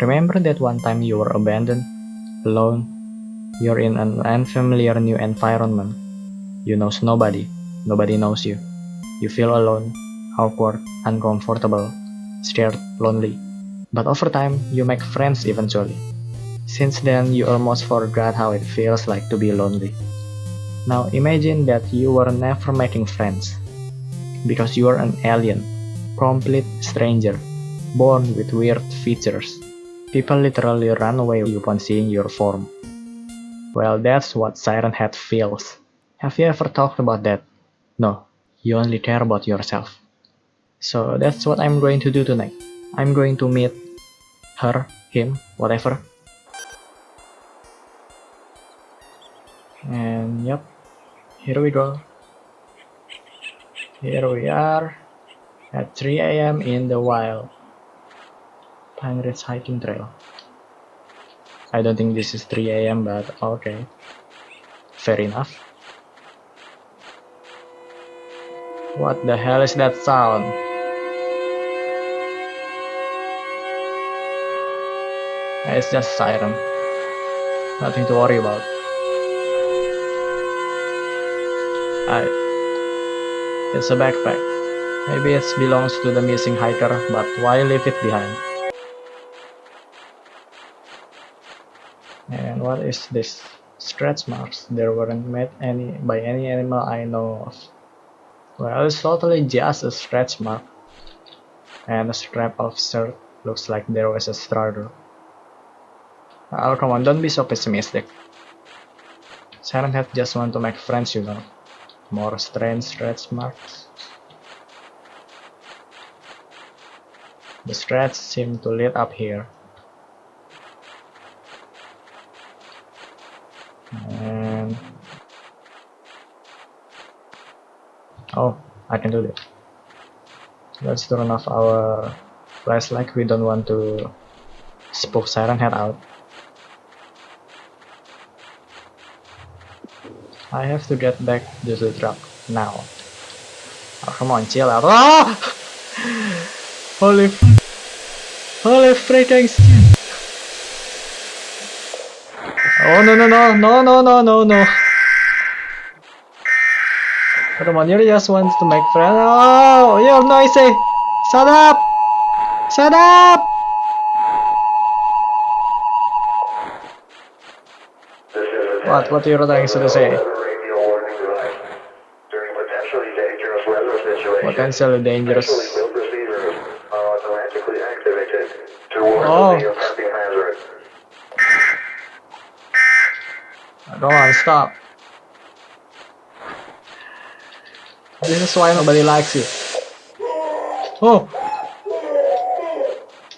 Remember that one time you were abandoned, alone, you're in an unfamiliar new environment. You know nobody, nobody knows you. You feel alone, awkward, uncomfortable, scared, lonely. But over time, you make friends eventually. Since then, you almost forgot how it feels like to be lonely. Now imagine that you were never making friends. Because you are an alien, complete stranger, born with weird features. People literally run away upon seeing your form. Well, that's what Siren Head feels. Have you ever talked about that? No, you only care about yourself. So that's what I'm going to do tonight. I'm going to meet her, him, whatever. And yep, here we go. Here we are at 3 a.m. in the wild. Ridge Hiking Trail. I don't think this is 3 a.m. but okay. Fair enough. What the hell is that sound? It's just siren. Nothing to worry about. I, it's a backpack. Maybe it belongs to the missing hiker, but why leave it behind? And what is this? Stretch marks. There weren't made any by any animal I know of. Well, it's totally just a stretch mark. And a strap of shirt looks like there was a struggle. Oh, come on, don't be so pessimistic. Siren Head just want to make friends, you know. More strange stretch marks. The stretch seem to lead up here. And oh, I can do that. Let's turn off our flashlight. We don't want to spook Siren Head out. I have to get back to the truck now. Oh, come on, chill out. Oh! Holy, holy freaking shit! Oh no no no no no no no no! Come on, you just want to make friends. Oh, you're noisy! Shut up! Shut up! What? What are you trying to say? Potentially dangerous. Oh. Come on, stop. This is why nobody likes you. Oh!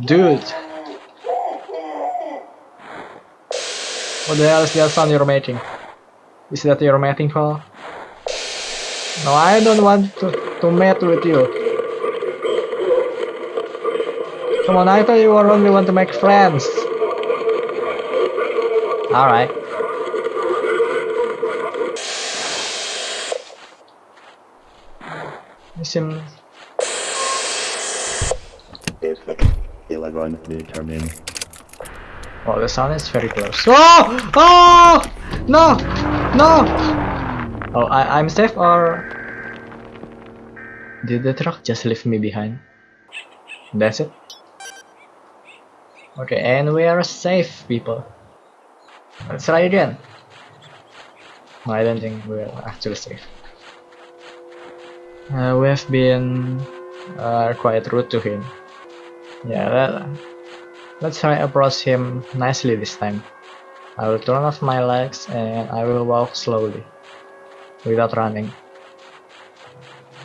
Dude! What the hell is that sound you're making? Is that your mating call? No, I don't want to, to mate with you. Come on, I thought you were only want to make friends. Alright. You seem... It's 11 determined. Oh, the sun is very close. Oh! Oh! No! No! Oh, I, I'm safe or... Did the truck just leave me behind? That's it? Okay, and we are safe, people. Let's try again. No, I don't think we're actually safe. Uh, we have been uh, quite rude to him. Yeah, that, let's try approach him nicely this time. I will turn off my legs and I will walk slowly, without running.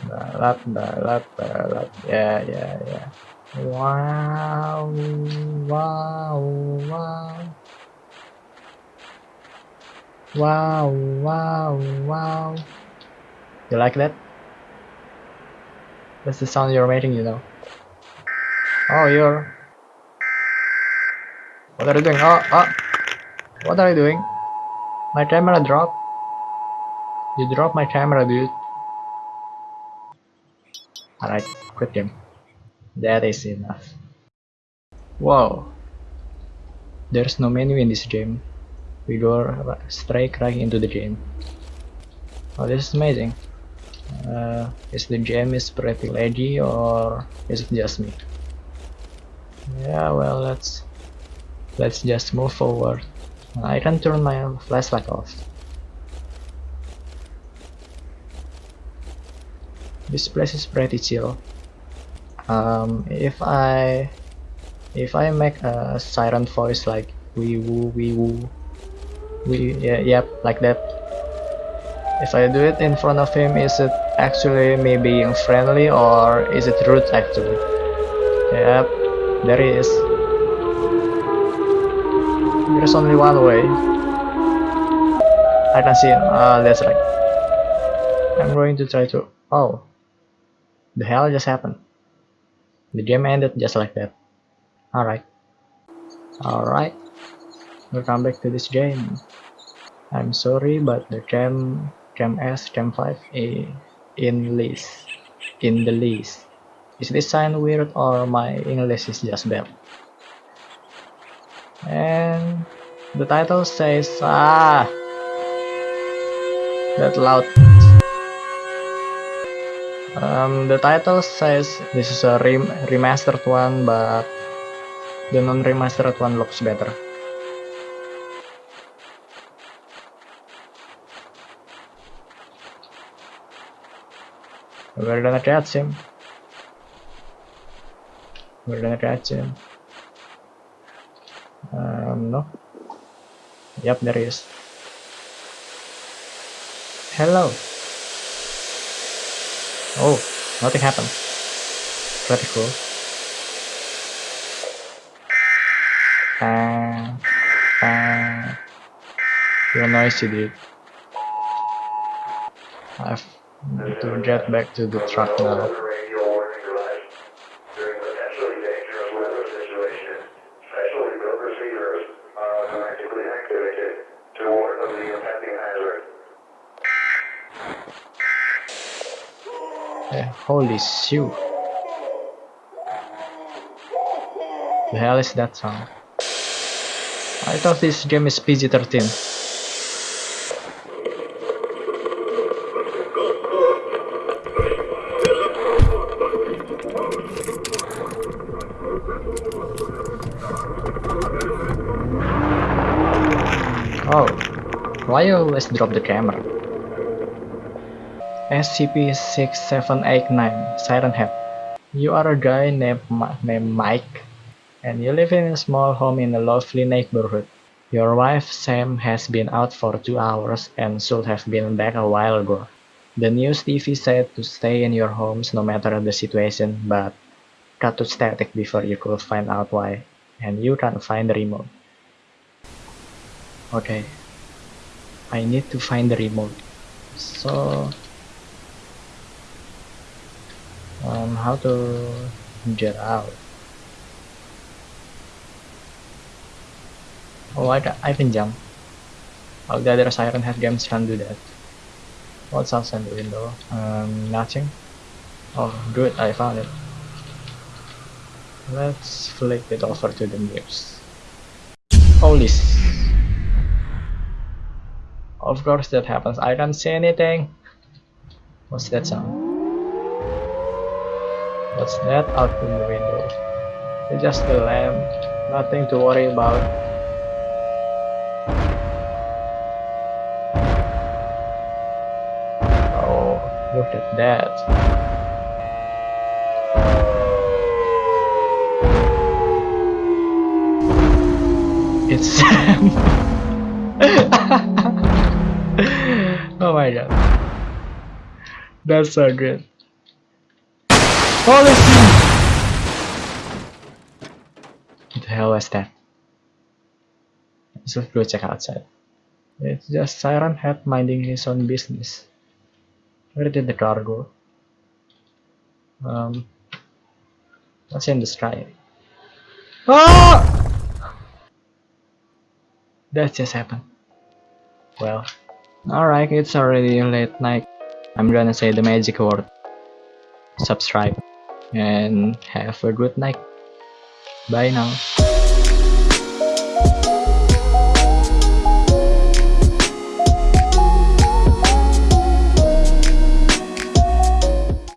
Balap, balap, balap. Yeah, yeah, yeah. Wow, wow, wow. Wow, wow, wow. You like that? That's the sound you're making, you know. Oh, you're... What are you doing? Oh, oh! What are you doing? My camera dropped. You dropped my camera, dude. Alright, quit game. That is enough. Whoa. There's no menu in this game. We go uh, r- straight right into the game. Oh, this is amazing. Uh, is the gem is pretty laggy or is it just me? Yeah, well, let's let's just move forward. I can turn my flashlight off. This place is pretty chill. Um, if I if I make a siren voice like wee woo wee woo we yeah, yep like that if I do it in front of him is it actually me being friendly or is it rude actually? Yep there he is. There's only one way. I can see him. Ah that's right. I'm going to try to oh. The hell just happened. The game ended just like that. Alright. Alright. Welcome back to this game. I'm sorry but the gem gem S gem 5 a in list in the list is this sign weird or my English is just bad and the title says ah that loud. Um, the title says this is a rem remastered one but the non-remastered one looks better We're gonna catch him. We're gonna catch him. Um, no. Yep, there he is. Hello. Oh, nothing happened. Pretty cool. Ah, ah. You're noisy, dude. I've to get back to the truck now. holy shoot. The hell is that sound? I thought this game is PG-13. Oh, why you always drop the camera? SCP-6789 Siren Head. You are a guy named, named Mike, and you live in a small home in a lovely neighborhood. Your wife Sam has been out for two hours and should have been back a while ago. The news TV said to stay in your homes no matter the situation, but cut to static before you could find out why, and you can't find the remote. Okay, I need to find the remote. So, um, how to get out? Oh, I, I can jump. All the other Siren Head games can do that. What's outside the window? Um, nothing. Oh, good, I found it. Let's flip it over to the news. Holy Of course that happens. I can't see anything. What's that sound? What's that out in the window? It's just a lamp. Nothing to worry about. Oh, look at that. It's Sam. God. That's so good. Holy shit! What the hell was that? Let's go check outside. It's just Siren Head minding his own business. Where did the car go? Um, what's in the sky? Ah! That just happened. Well, alright, it's already late night. I'm gonna say the magic word. Subscribe. And have a good night. Bye now.